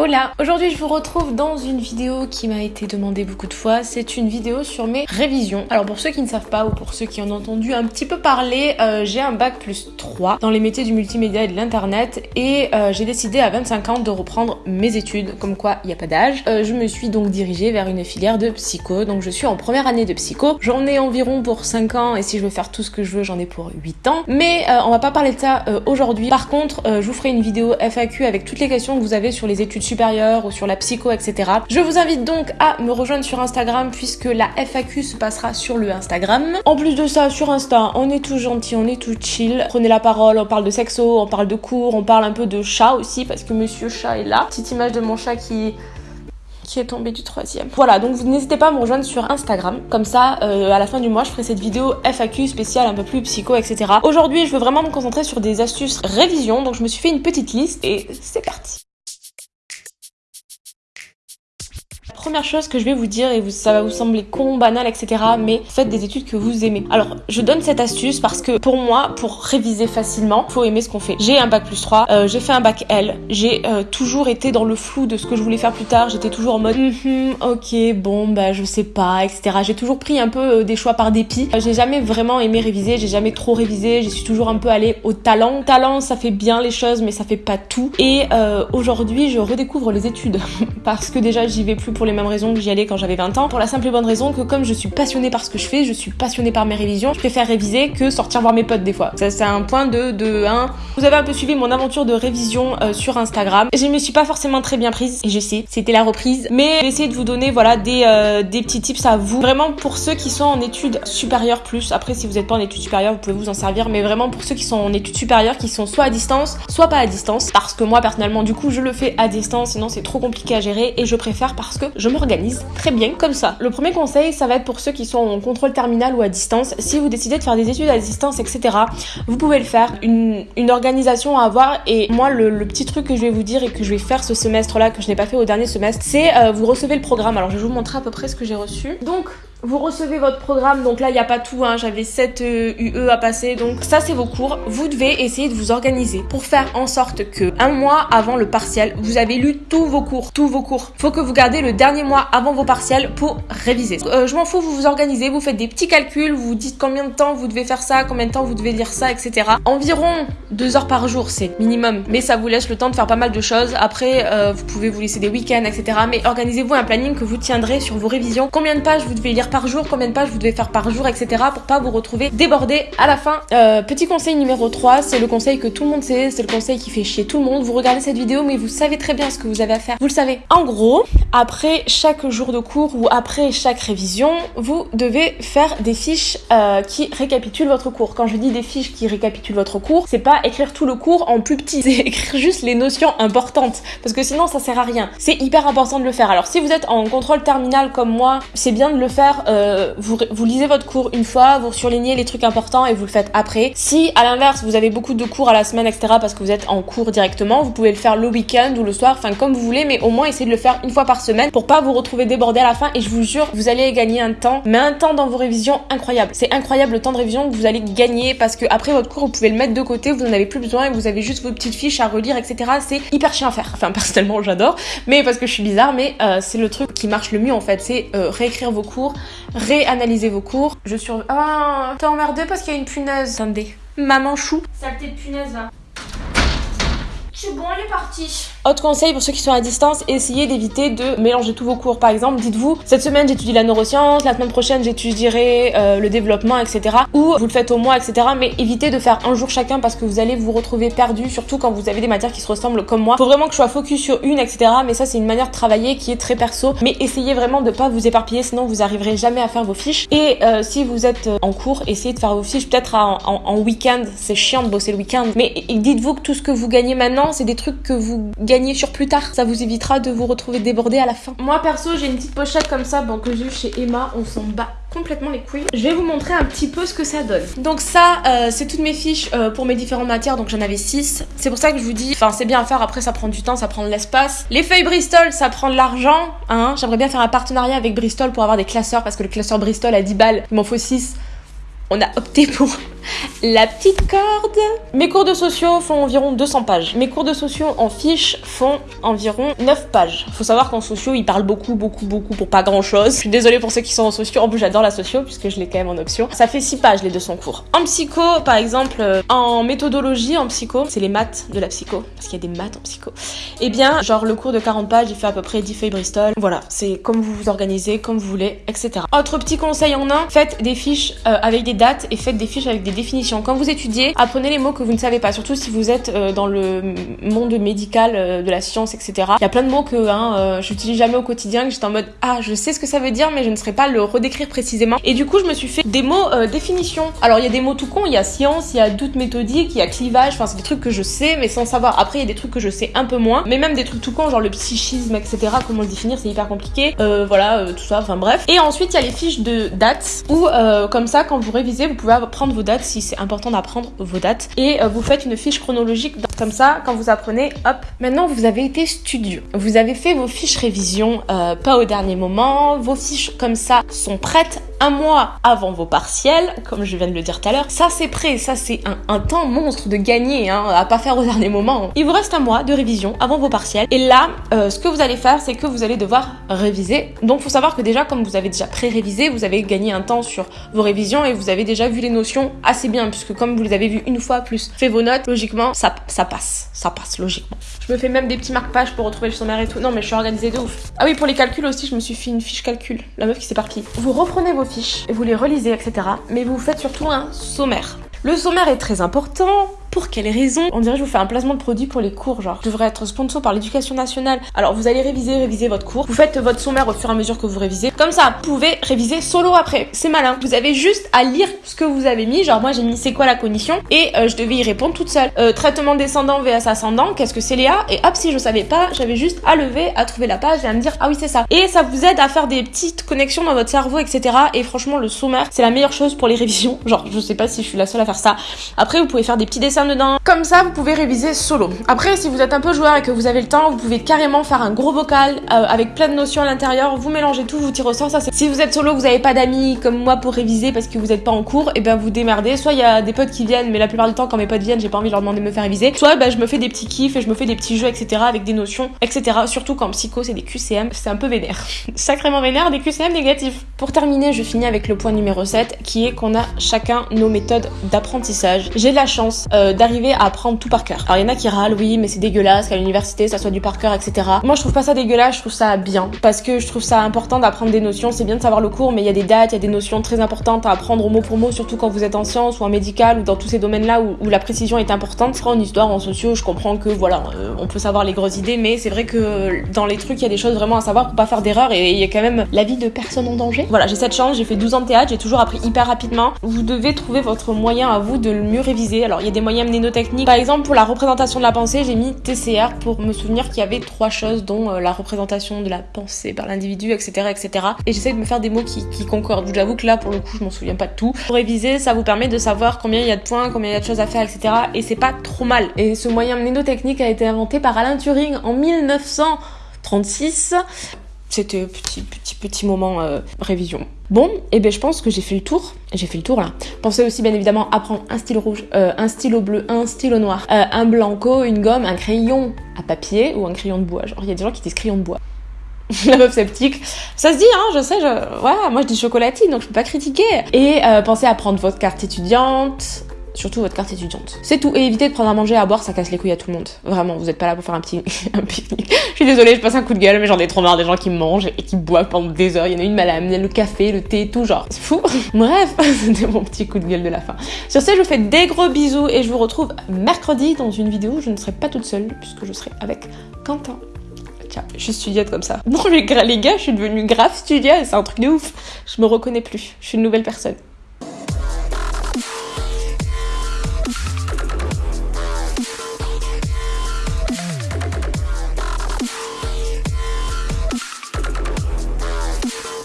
Hola Aujourd'hui je vous retrouve dans une vidéo qui m'a été demandée beaucoup de fois. C'est une vidéo sur mes révisions. Alors pour ceux qui ne savent pas ou pour ceux qui en ont entendu un petit peu parler, euh, j'ai un bac plus 3 dans les métiers du multimédia et de l'internet et euh, j'ai décidé à 25 ans de reprendre mes études, comme quoi il n'y a pas d'âge. Euh, je me suis donc dirigée vers une filière de psycho, donc je suis en première année de psycho. J'en ai environ pour 5 ans et si je veux faire tout ce que je veux j'en ai pour 8 ans. Mais on va pas parler de ça aujourd'hui. Par contre je vous ferai une vidéo FAQ avec toutes les questions que vous avez sur les études supérieure ou sur la psycho, etc. Je vous invite donc à me rejoindre sur Instagram puisque la FAQ se passera sur le Instagram. En plus de ça, sur Insta, on est tout gentil, on est tout chill. Prenez la parole, on parle de sexo, on parle de cours, on parle un peu de chat aussi parce que monsieur chat est là. Petite image de mon chat qui qui est tombé du troisième. Voilà, donc n'hésitez pas à me rejoindre sur Instagram. Comme ça, euh, à la fin du mois, je ferai cette vidéo FAQ spéciale, un peu plus psycho, etc. Aujourd'hui, je veux vraiment me concentrer sur des astuces révision. Donc je me suis fait une petite liste et c'est parti. Première chose que je vais vous dire, et ça va vous sembler con, banal, etc., mais faites des études que vous aimez. Alors, je donne cette astuce parce que pour moi, pour réviser facilement, faut aimer ce qu'on fait. J'ai un bac plus 3, euh, j'ai fait un bac L, j'ai euh, toujours été dans le flou de ce que je voulais faire plus tard, j'étais toujours en mode mm ok, bon, bah je sais pas, etc. J'ai toujours pris un peu euh, des choix par dépit. j'ai jamais vraiment aimé réviser, j'ai jamais trop révisé, je suis toujours un peu allée au talent. Talent, ça fait bien les choses, mais ça fait pas tout. Et aujourd'hui, je redécouvre les études parce que déjà, j'y vais plus pour les même raison que j'y allais quand j'avais 20 ans, pour la simple et bonne raison que comme je suis passionnée par ce que je fais, je suis passionnée par mes révisions, je préfère réviser que sortir voir mes potes des fois. Ça c'est un point de, de 1. Vous avez un peu suivi mon aventure de révision euh, sur Instagram. Je me suis pas forcément très bien prise, et je sais, c'était la reprise, mais j'ai essayé de vous donner voilà des, euh, des petits tips à vous. Vraiment pour ceux qui sont en études supérieures plus, après si vous n'êtes pas en études supérieures, vous pouvez vous en servir, mais vraiment pour ceux qui sont en études supérieures, qui sont soit à distance, soit pas à distance, parce que moi personnellement du coup je le fais à distance, sinon c'est trop compliqué à gérer, et je préfère parce que je m'organise très bien comme ça. Le premier conseil, ça va être pour ceux qui sont en contrôle terminal ou à distance. Si vous décidez de faire des études à distance, etc., vous pouvez le faire. Une, organisation à avoir. Et moi, le, petit truc que je vais vous dire et que je vais faire ce semestre-là, que je n'ai pas fait au dernier semestre, c'est euh, vous recevez le programme. Alors, je vais vous montrer à peu près ce que j'ai reçu. Donc, vous recevez votre programme, donc là il n'y a pas tout, hein. j'avais 7 UE euh, à passer, donc ça c'est vos cours. Vous devez essayer de vous organiser pour faire en sorte que un mois avant le partiel, vous avez lu tous vos cours, tous vos cours. Faut que vous gardez le dernier mois avant vos partiels pour réviser. Euh, je m'en fous, vous vous organisez, vous faites des petits calculs, vous dites combien de temps vous devez faire ça, combien de temps vous devez lire ça, etc. Environ 2 heures par jour, c'est minimum, mais ça vous laisse le temps de faire pas mal de choses. Après, euh, vous pouvez vous laisser des week-ends, etc. Mais organisez-vous un planning que vous tiendrez sur vos révisions. Combien de pages vous devez lire par jour, combien de pages vous devez faire par jour, etc. pour pas vous retrouver débordé à la fin. Euh, petit conseil numéro 3, c'est le conseil que tout le monde sait, c'est le conseil qui fait chier tout le monde. Vous regardez cette vidéo, mais vous savez très bien ce que vous avez à faire. Vous le savez. En gros, après chaque jour de cours ou après chaque révision, vous devez faire des fiches euh, qui récapitulent votre cours. Quand je dis des fiches qui récapitulent votre cours, c'est pas écrire tout le cours en plus petit, c'est écrire juste les notions importantes. Parce que sinon, ça sert à rien. C'est hyper important de le faire. Alors, si vous êtes en contrôle terminal comme moi, c'est bien de le faire euh, euh, vous, lisez votre cours une fois, vous surlignez les trucs importants et vous le faites après. Si à l'inverse vous avez beaucoup de cours à la semaine, etc. parce que vous êtes en cours directement, vous pouvez le faire le week-end ou le soir, enfin comme vous voulez, mais au moins essayez de le faire une fois par semaine pour pas vous retrouver débordé à la fin. Et je vous jure, vous allez gagner un temps, mais un temps dans vos révisions incroyable. C'est incroyable le temps de révision que vous allez gagner parce que après votre cours, vous pouvez le mettre de côté, vous n'en avez plus besoin et vous avez juste vos petites fiches à relire, etc. C'est hyper chiant à faire. Enfin personnellement j'adore, mais parce que je suis bizarre, mais euh, c'est le truc qui marche le mieux en fait, c'est euh, réécrire vos cours, réanalyser vos cours. Je suis... Ah, t'es emmerdé parce qu'il y a une punaise. Attendez. Maman chou. Saleté de punaise là. C'est bon, elle est partie. Autre conseil pour ceux qui sont à distance, essayez d'éviter de mélanger tous vos cours. Par exemple, dites-vous, cette semaine j'étudie la neuroscience, la semaine prochaine j'étudierai euh, le développement, etc. Ou vous le faites au mois, etc. Mais évitez de faire un jour chacun parce que vous allez vous retrouver perdu, surtout quand vous avez des matières qui se ressemblent comme moi. Faut vraiment que je sois focus sur une, etc. Mais ça c'est une manière de travailler qui est très perso. Mais essayez vraiment de pas vous éparpiller, sinon vous arriverez jamais à faire vos fiches. Et euh, si vous êtes euh, en cours, essayez de faire vos fiches peut-être en week-end. C'est chiant de bosser le week-end. Mais dites-vous que tout ce que vous gagnez maintenant, c'est des trucs que vous gagnez sur plus tard. Ça vous évitera de vous retrouver débordé à la fin. Moi perso, j'ai une petite pochette comme ça bon, que j'ai eu chez Emma. On s'en bat complètement les couilles. Je vais vous montrer un petit peu ce que ça donne. Donc ça, euh, c'est toutes mes fiches euh, pour mes différentes matières, donc j'en avais 6. C'est pour ça que je vous dis, enfin c'est bien à faire, après ça prend du temps, ça prend de l'espace. Les feuilles Bristol, ça prend de l'argent, hein. J'aimerais bien faire un partenariat avec Bristol pour avoir des classeurs, parce que le classeur Bristol à 10 balles, il m'en faut 6. On a opté pour la petite corde. Mes cours de sociaux font environ 200 pages. Mes cours de sociaux en fiches font environ 9 pages. Faut savoir qu'en sociaux, ils parlent beaucoup, beaucoup, beaucoup pour pas grand chose. Je suis désolée pour ceux qui sont en sociaux. En plus, j'adore la socio puisque je l'ai quand même en option. Ça fait 6 pages les 200 cours. En psycho, par exemple, euh, en méthodologie, en psycho, c'est les maths de la psycho. Parce qu'il y a des maths en psycho. Eh bien, genre le cours de 40 pages, il fait à peu près 10 feuilles Bristol. Voilà, c'est comme vous vous organisez, comme vous voulez, etc. Autre petit conseil en un, faites des fiches euh, avec des dates et faites des fiches avec des définitions. Quand vous étudiez, apprenez les mots que vous ne savez pas, surtout si vous êtes euh, dans le monde médical, euh, de la science, etc. Il y a plein de mots que hein, euh, j'utilise jamais au quotidien, que j'étais en mode ah je sais ce que ça veut dire, mais je ne saurais pas le redécrire précisément. Et du coup, je me suis fait des mots définitions. Alors il y a des mots tout cons, il y a science, il y a doute méthodique, il y a clivage. Enfin c'est des trucs que je sais, mais sans savoir. Après il y a des trucs que je sais un peu moins, mais même des trucs tout cons, genre le psychisme, etc. Comment le définir, c'est hyper compliqué. Voilà, tout ça. Enfin bref. Et ensuite il y a les fiches de dates où comme ça quand vous révisez, vous pouvez prendre vos dates c'est important d'apprendre vos dates et euh, vous faites une fiche chronologique comme ça quand vous apprenez. Hop. Maintenant vous avez été studieux. Vous avez fait vos fiches révision euh, pas au dernier moment. Vos fiches comme ça sont prêtes un mois avant vos partiels, comme je viens de le dire tout à l'heure. Ça c'est prêt, ça c'est un, temps monstre de gagner, hein, à pas faire au dernier moment. Il vous reste un mois de révision avant vos partiels. Et là, euh, ce que vous allez faire, c'est que vous allez devoir réviser. Donc faut savoir que déjà, comme vous avez déjà pré-révisé, vous avez gagné un temps sur vos révisions et vous avez déjà vu les notions assez bien, puisque comme vous les avez vues une fois plus fait vos notes, logiquement, ça, ça passe. Ça passe, logiquement. Je me fais même des petits marque-pages pour retrouver le sommaire et tout. Non mais je suis organisée de ouf. Ah oui, pour les calculs aussi, je me suis fait une fiche calcul. La meuf qui s'éparpille. Vous reprenez vos et vous les relisez, etc. Mais vous faites surtout un sommaire. Le sommaire est très important. Pour quelles raisons On dirait que je vous fais un placement de produit pour les cours, genre. Je devrais être sponsor par l'éducation nationale. Alors vous allez réviser, réviser votre cours. Vous faites votre sommaire au fur et à mesure que vous révisez. Comme ça, vous pouvez réviser solo après. C'est malin. Vous avez juste à lire ce que vous avez mis. Genre moi j'ai mis c'est quoi la cognition et euh, je devais y répondre toute seule. Euh, traitement descendant vs ascendant, qu'est-ce que c'est Léa? Et hop, si je savais pas, j'avais juste à lever, à trouver la page et à me dire ah oui c'est ça. Et ça vous aide à faire des petites connexions dans votre cerveau, etc. Et franchement le sommaire c'est la meilleure chose pour les révisions. Genre je sais pas si je suis la seule à faire ça. Après vous pouvez faire des petits dessins dedans. Comme ça vous pouvez réviser solo. Après si vous êtes un peu joueur et que vous avez le temps, vous pouvez carrément faire un gros vocal euh, avec plein de notions à l'intérieur. Vous mélangez tout, vous tirez au sort. Ça, si vous êtes solo, vous n'avez pas d'amis comme moi pour réviser parce que vous n'êtes pas en cours, et ben vous démerdez. Soit il y a des potes qui viennent, mais la plupart du temps quand mes potes viennent, j'ai pas envie de leur demander de me faire réviser. Soit ben, je me fais des petits kiffs et je me fais des petits jeux, etc. avec des notions, etc. Surtout quand psycho c'est des QCM, c'est un peu vénère. Sacrément vénère, des QCM négatifs. Pour terminer, je finis avec le point numéro 7 qui est qu'on a chacun nos méthodes d'apprentissage. J'ai de la chance euh, d'arriver à apprendre tout par cœur. Alors il y en a qui râlent, oui, mais c'est dégueulasse qu'à l'université ça soit du par cœur, etc. Moi je trouve pas ça dégueulasse, je trouve ça bien parce que je trouve ça important d'apprendre des notions. C'est bien de savoir le cours, mais il y a des dates, il y a des notions très importantes à apprendre au mot pour mot, surtout quand vous êtes en sciences ou en médical ou dans tous ces domaines-là où, la précision est importante. En histoire, en sociaux, je comprends que voilà, euh, on peut savoir les grosses idées, mais c'est vrai que dans les trucs, il y a des choses vraiment à savoir pour pas faire d'erreur et il y a quand même la vie de personne en danger. Voilà, j'ai cette chance, j'ai fait 12 ans de théâtre, j'ai toujours appris hyper rapidement. Vous devez trouver votre moyen à vous de le mieux réviser. Alors, il y a des moyens mnémotechniques. Par exemple, pour la représentation de la pensée, j'ai mis TCR pour me souvenir qu'il y avait trois choses, dont euh, la représentation de la pensée par l'individu, etc., etc. Et j'essaie de me faire des mots qui, qui concordent. J'avoue que là, pour le coup, je m'en souviens pas de tout. Pour réviser, ça vous permet de savoir combien il y a de points, combien il y a de choses à faire, etc. Et c'est pas trop mal. Et ce moyen mnémotechnique a été inventé par Alain Turing en 1936. C'était petit, petit, petit moment euh, révision. Bon, et ben je pense que j'ai fait le tour. J'ai fait le tour là. Pensez aussi bien évidemment à prendre un stylo rouge, euh, un stylo bleu, un stylo noir, euh, un blanco, une gomme, un crayon à papier ou un crayon de bois. Genre il y a des gens qui disent crayon de bois. La meuf sceptique. Ça se dit, hein, je sais, je... Ouais, moi je dis chocolatine, donc je peux pas critiquer. Et pensez à prendre votre carte étudiante, surtout votre carte étudiante. C'est tout. Et évitez de prendre à manger, à boire, ça casse les couilles à tout le monde. Vraiment, vous êtes pas là pour faire un petit un pique-nique. Je suis désolée, je passe un coup de gueule, mais j'en ai trop marre des gens qui mangent et qui boivent pendant des heures. Il y en a une mal à amener le café, le thé, tout genre. C'est fou. Bref, c'était mon petit coup de gueule de la fin. Sur ce, je vous fais des gros bisous et je vous retrouve mercredi dans une vidéo où je ne serai pas toute seule puisque je serai avec Quentin. Tiens, je suis studiote comme ça. Gra- les gars, je suis devenue grave studieuse, c'est un truc de ouf. Je me reconnais plus. Je suis une nouvelle personne.